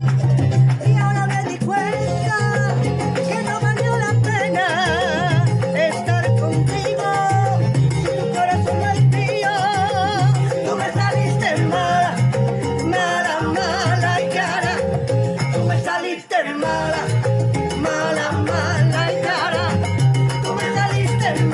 Y ahora me di cuenta que no valió la pena estar contigo si tu corazón me dio. Tú me saliste mala, mala, mala y cara. Tú me saliste mala, mala, mala y cara. Tú me saliste